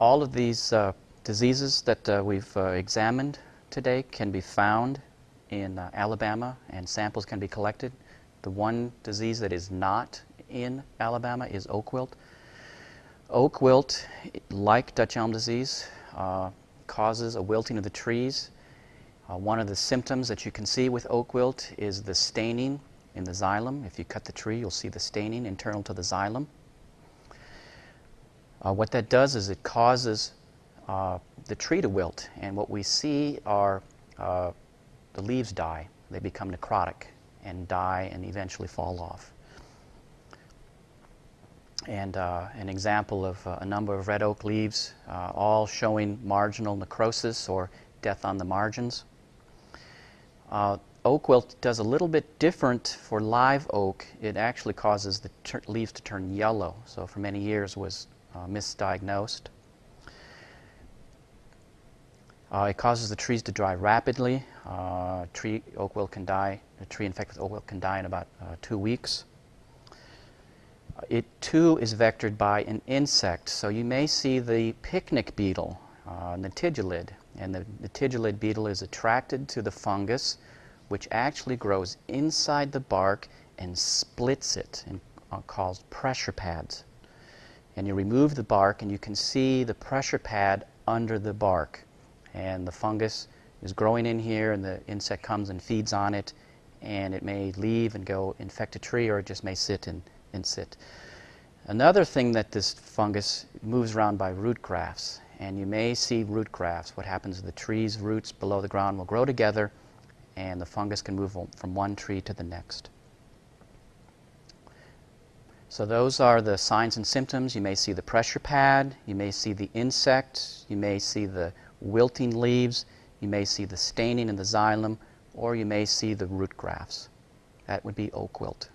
all of these uh, diseases that uh, we've uh, examined today can be found in Alabama and samples can be collected. The one disease that is not in Alabama is oak wilt. Oak wilt, like Dutch elm disease, uh, causes a wilting of the trees. Uh, one of the symptoms that you can see with oak wilt is the staining in the xylem. If you cut the tree, you'll see the staining internal to the xylem. Uh, what that does is it causes uh, the tree to wilt, and what we see are uh, the leaves die. They become necrotic and die and eventually fall off. And uh, an example of uh, a number of red oak leaves, uh, all showing marginal necrosis or death on the margins. oak wilt does a little bit different for live oak. It actually causes the leaves to turn yellow. So for many years was uh, misdiagnosed. Uh, it causes the trees to dry rapidly. Uh, tree oak wilt can die. A tree infected with oak wilt can die in about uh, two weeks. It too is vectored by an insect. So you may see the picnic beetle, uh, nitidulid, and the nitidulid beetle is attracted to the fungus, which actually grows inside the bark and splits it and uh, called pressure pads and you remove the bark and you can see the pressure pad under the bark and the fungus is growing in here and the insect comes and feeds on it and it may leave and go infect a tree or it just may sit and, and sit. Another thing that this fungus moves around by root grafts and you may see root grafts. What happens is the tree's roots below the ground will grow together and the fungus can move from one tree to the next. So those are the signs and symptoms. You may see the pressure pad, you may see the insect, you may see the wilting leaves, you may see the staining in the xylem, or you may see the root grafts. That would be oak wilt.